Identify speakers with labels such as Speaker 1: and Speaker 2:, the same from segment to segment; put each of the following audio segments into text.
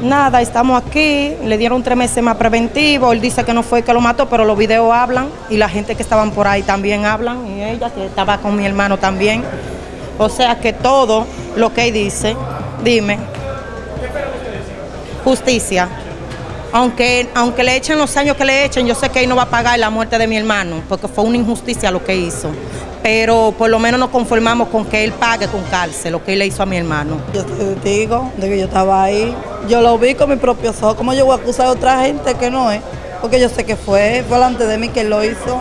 Speaker 1: Nada, estamos aquí, le dieron tres meses más preventivo, él dice que no fue que lo mató, pero los videos hablan y la gente que estaban por ahí también hablan y ella que estaba con mi hermano también. O sea que todo lo que él dice, dime, justicia. Aunque, aunque le echen los años que le echen, yo sé que él no va a pagar la muerte de mi hermano, porque fue una injusticia lo que hizo. Pero por lo menos nos conformamos con que él pague con cárcel lo que él le hizo a mi hermano.
Speaker 2: Yo te digo de que yo estaba ahí. Yo lo vi con mis propios ojos. ¿Cómo yo voy a acusar a otra gente que no es? Porque yo sé que fue, fue delante de mí que lo hizo.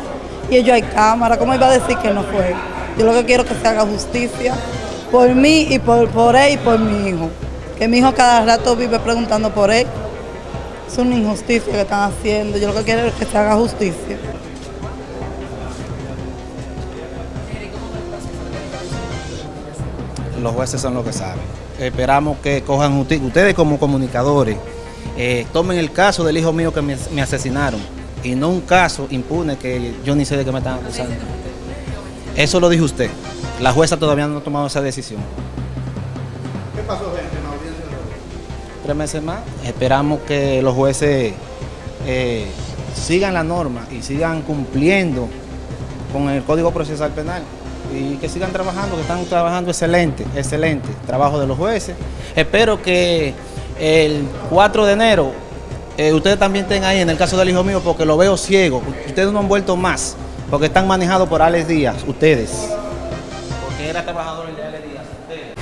Speaker 2: Y ellos hay cámara. ¿Cómo iba a decir que no fue? Yo lo que quiero es que se haga justicia por mí y por, por él y por mi hijo. Que mi hijo cada rato vive preguntando por él. Es una injusticia que están haciendo. Yo lo que quiero es que se haga justicia.
Speaker 3: Los jueces son los que saben. Esperamos que cojan justicia. Ustedes como comunicadores eh, tomen el caso del hijo mío que me, me asesinaron y no un caso impune que yo ni sé de qué me están acusando. Eso lo dijo usted. La jueza todavía no ha tomado esa decisión.
Speaker 4: ¿Qué pasó, gente, en la audiencia?
Speaker 3: Tres meses más. Esperamos que los jueces eh, sigan la norma y sigan cumpliendo con el Código Procesal Penal y que sigan trabajando, que están trabajando excelente, excelente trabajo de los jueces. Espero que el 4 de enero eh, ustedes también estén ahí en el caso del hijo mío porque lo veo ciego. Ustedes no han vuelto más porque están manejados por Alex Díaz, ustedes. Porque era trabajador el de Alex Díaz.